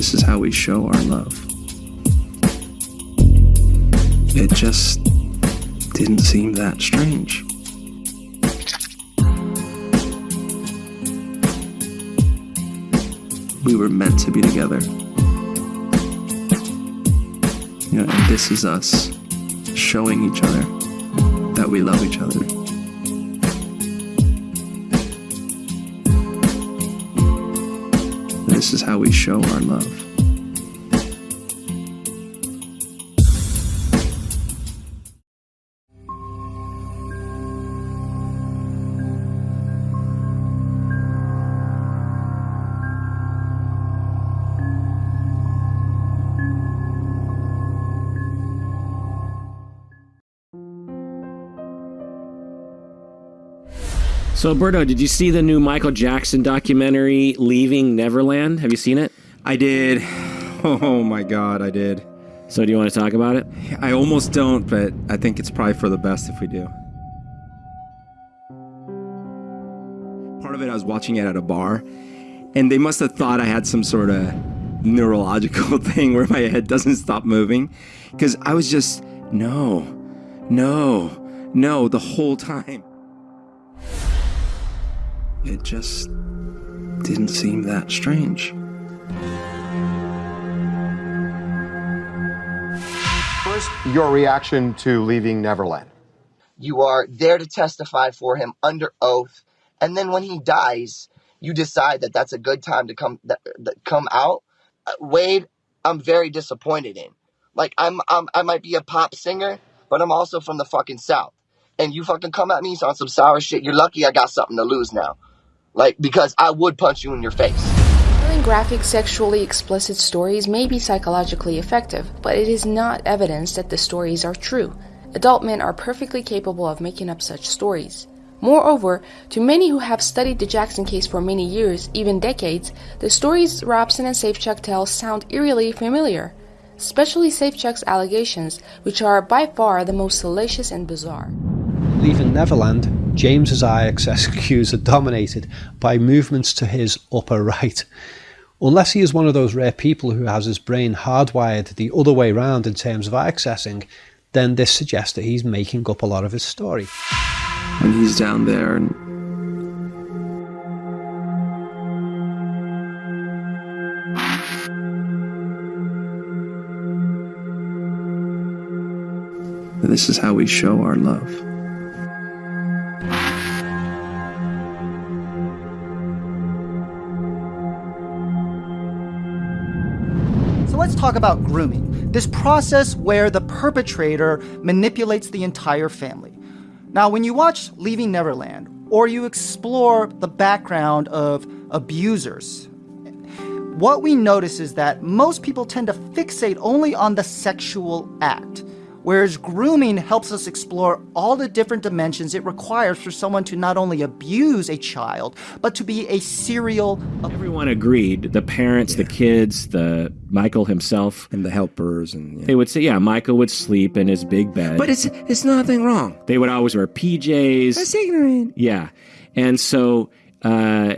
This is how we show our love. It just didn't seem that strange. We were meant to be together. You know, and this is us showing each other that we love each other. This is how we show our love. So, Berto, did you see the new Michael Jackson documentary, Leaving Neverland? Have you seen it? I did. Oh my god, I did. So, do you want to talk about it? I almost don't, but I think it's probably for the best if we do. Part of it, I was watching it at a bar, and they must have thought I had some sort of neurological thing where my head doesn't stop moving. Because I was just, no, no, no, the whole time. It just didn't seem that strange. First, your reaction to leaving Neverland. You are there to testify for him under oath, and then when he dies, you decide that that's a good time to come that, that come out. Uh, Wade, I'm very disappointed in. Like I'm, I'm, I might be a pop singer, but I'm also from the fucking south. And you fucking come at me on some sour shit. You're lucky I got something to lose now. Like because I would punch you in your face. Telling graphic sexually explicit stories may be psychologically effective, but it is not evidence that the stories are true. Adult men are perfectly capable of making up such stories. Moreover, to many who have studied the Jackson case for many years, even decades, the stories Robson and Safechuck tell sound eerily familiar, especially Safechuck's allegations, which are by far the most salacious and bizarre. Leaving Neverland, James's IXS cues are dominated by movements to his upper right. Unless he is one of those rare people who has his brain hardwired the other way round in terms of eye accessing, then this suggests that he's making up a lot of his story. When he's down there and This is how we show our love. Talk about grooming, this process where the perpetrator manipulates the entire family. Now, when you watch Leaving Neverland, or you explore the background of abusers, what we notice is that most people tend to fixate only on the sexual act, whereas grooming helps us explore all the different dimensions it requires for someone to not only abuse a child, but to be a serial. Everyone agreed the parents, the kids, the Michael himself. And the helpers and They would say, yeah, Michael would sleep in his big bed. But it's it's nothing wrong. they would always wear PJs. That's ignorant. Yeah. And so uh,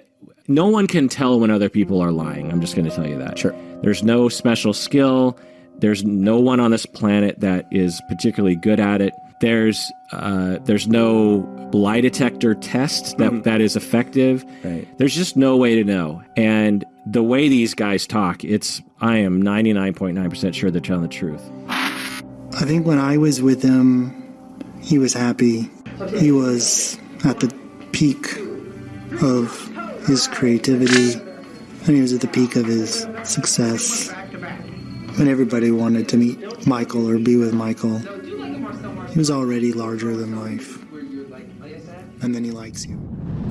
no one can tell when other people are lying. I'm just going to tell you that. Sure. There's no special skill. There's no one on this planet that is particularly good at it. There's uh, there's no lie detector test that, that is effective. Right. There's just no way to know. And the way these guys talk, it's I am 99.9% sure they're telling the truth. I think when I was with him, he was happy. He was at the peak of his creativity, and he was at the peak of his success. When everybody wanted to meet Michael or be with Michael, he was already larger than life. And then he likes you.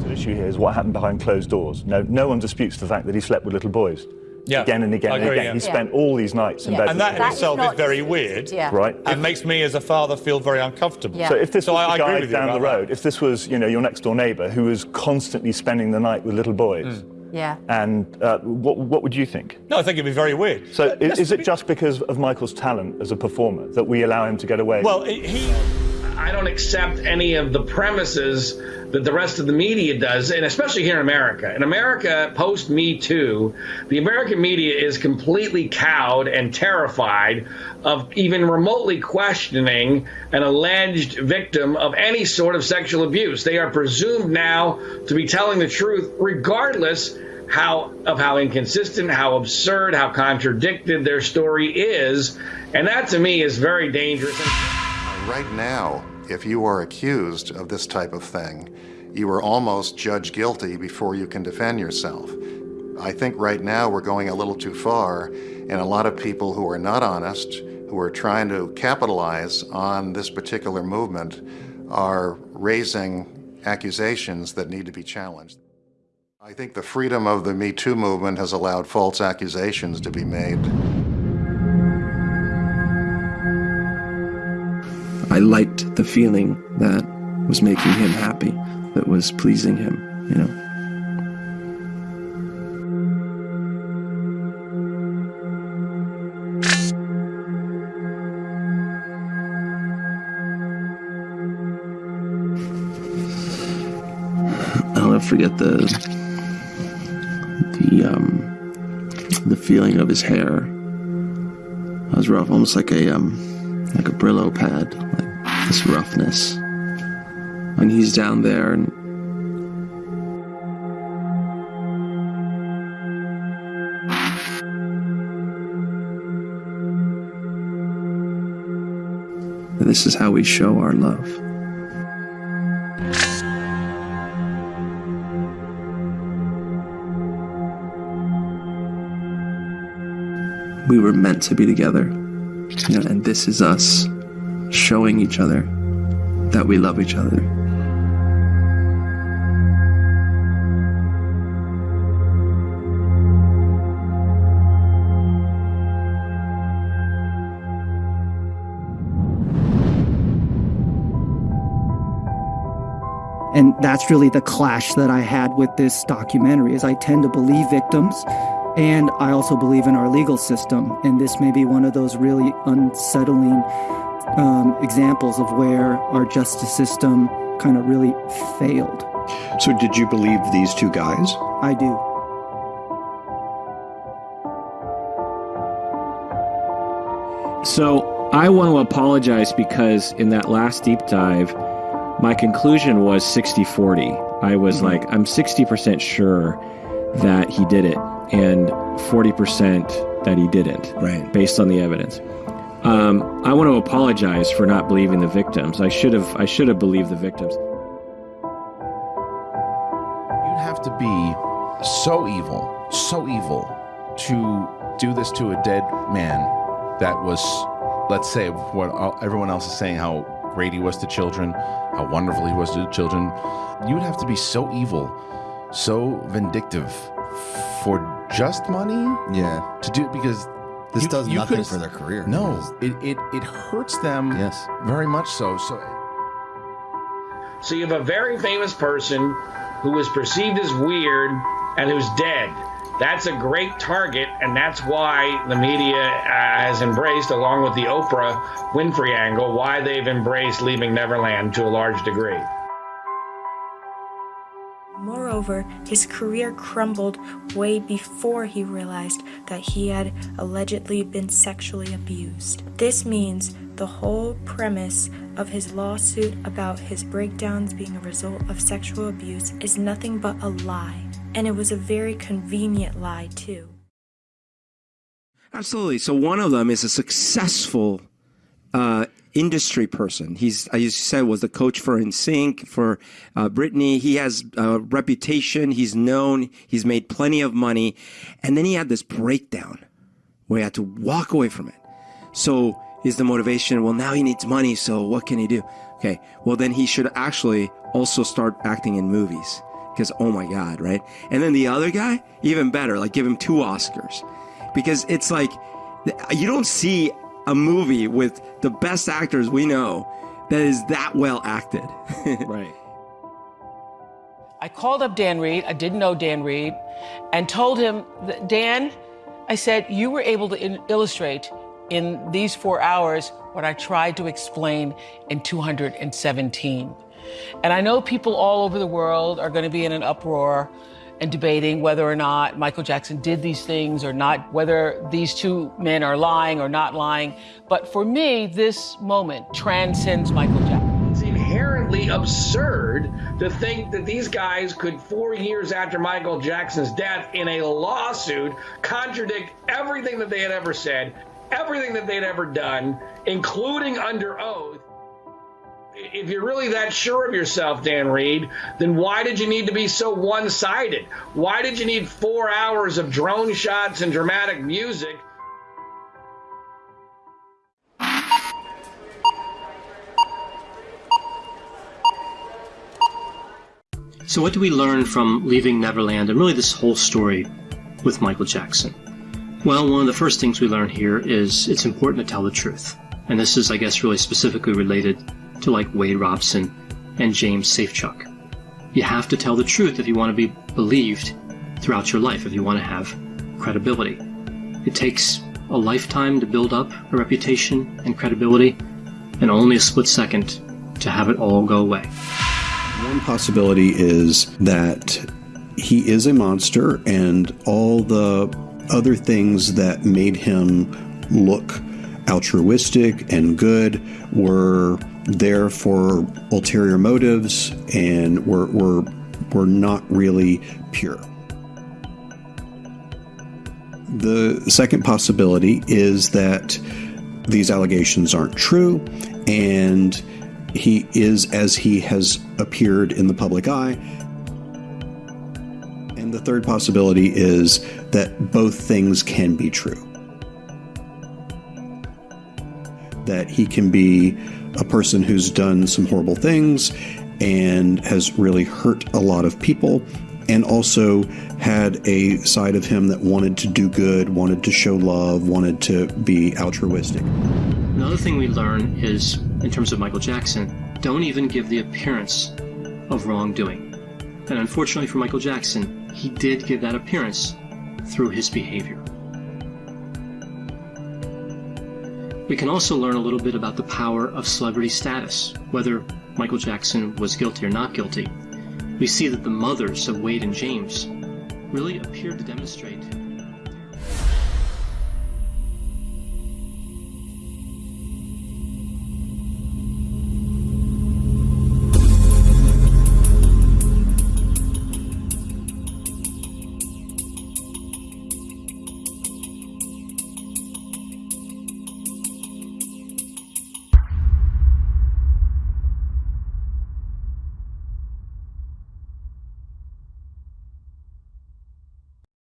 So The issue here is what happened behind closed doors. No, no one disputes the fact that he slept with little boys. Yeah. Again and again I and again. yeah. He spent all these nights in Yeah. bed. And that in itself is very weird. Yeah. Right. It makes me as a father feel very uncomfortable. Yeah. So if this So was I- I the agree guy down the about that. road, if this was, you know, your next door neighbour who was constantly spending the night with little boys, Mm. Yeah. and uh, what, what would you think? No, I think it'd be very weird. So Let's is, is it be- just because of Michael's talent as a performer that we allow him to get away? Well, he. I don't accept any of the premises that the rest of the media does, and especially here in America. In America, post Me Too, the American media is completely cowed and terrified of even remotely questioning an alleged victim of any sort of sexual abuse. They are presumed now to be telling the truth, regardless how of how inconsistent, how absurd, how contradicted their story is, and that to me is very dangerous. Right now, if you are accused of this type of thing, you are almost judged guilty before you can defend yourself. I think right now we're going a little too far, and a lot of people who are not honest, who are trying to capitalize on this particular movement, are raising accusations that need to be challenged. I think the freedom of the Me Too movement has allowed false accusations to be made. Liked the feeling that was making him happy, that was pleasing him, you know. I'll never forget the the um the feeling of his hair. It was rough, almost like a um like a Brillo pad, like this roughness. When he's down there and this is how we show our love. We were meant to be together. You know, and this is us showing each other that we love each other. And that's really the clash that I had with this documentary is I tend to believe victims and I also believe in our legal system. And this may be one of those really unsettling um, examples of where our justice system kind of really failed. So, did you believe these two guys? I do. So I want to apologize because in that last deep dive, my conclusion was 60 40. I was mm-hmm. like, I'm 60% sure that he did it and 40% that he didn't. Right. Based on the evidence. Um, I want to apologize for not believing the victims. I should have. I should have believed the victims. You'd have to be so evil, so evil, to do this to a dead man. That was, let's say, what everyone else is saying. How great he was to children, how wonderful he was to children. You would have to be so evil, so vindictive, for just money. Yeah. To do it because this you, does you nothing for their career. No, it, it, it hurts them. Yes. Very much so. So So you have a very famous person who is perceived as weird and who's dead. That's a great target, and that's why the media uh, has embraced, along with the Oprah Winfrey angle, why they've embraced Leaving Neverland to a large degree. Moreover, his career crumbled way before he realized that he had allegedly been sexually abused. This means the whole premise of his lawsuit about his breakdowns being a result of sexual abuse is nothing but a lie. And it was a very convenient lie, too. Absolutely. So one of them is a successful uh, industry person. He's, as you said, was the coach for NSYNC, for uh, Britney. He has a reputation. He's known. He's made plenty of money. And then he had this breakdown where he had to walk away from it. So is the motivation, well, now he needs money. So what can he do? Okay. Well, then he should actually also start acting in movies because, oh my God, right? And then the other guy, even better, like give him two Oscars because it's like, you don't see a movie with the best actors we know that is that well acted. right. I called up Dan Reed. I didn't know Dan Reed, and told him, that, Dan, I said, you were able to in- illustrate in these four hours what I tried to explain in 217. And I know people all over the world are going to be in an uproar and debating whether or not Michael Jackson did these things or not, whether these two men are lying or not lying. But for me, this moment transcends Michael Jackson. It's inherently absurd to think that these guys could, four years after Michael Jackson's death, in a lawsuit, contradict everything that they had ever said, everything that they'd ever done, including under oath if you're really that sure of yourself, Dan Reed, then why did you need to be so one sided? Why did you need four hours of drone shots and dramatic music? So, what do we learn from leaving Neverland and really this whole story with Michael Jackson? Well, one of the first things we learn here is it's important to tell the truth. And this is, I guess, really specifically related to like Wade Robson and James Safechuck. You have to tell the truth if you want to be believed throughout your life, if you want to have credibility. It takes a lifetime to build up a reputation and credibility, and only a split second to have it all go away. One possibility is that he is a monster, and all the other things that made him look altruistic and good were there for ulterior motives and were, were, were not really pure. The second possibility is that these allegations aren't true and he is as he has appeared in the public eye. And the third possibility is that both things can be true. That he can be a person who's done some horrible things and has really hurt a lot of people and also had a side of him that wanted to do good, wanted to show love, wanted to be altruistic. Another thing we learn is, in terms of Michael Jackson, don't even give the appearance of wrongdoing. And unfortunately for Michael Jackson, he did give that appearance through his behavior. We can also learn a little bit about the power of celebrity status, whether Michael Jackson was guilty or not guilty. We see that the mothers of Wade and James really appeared to demonstrate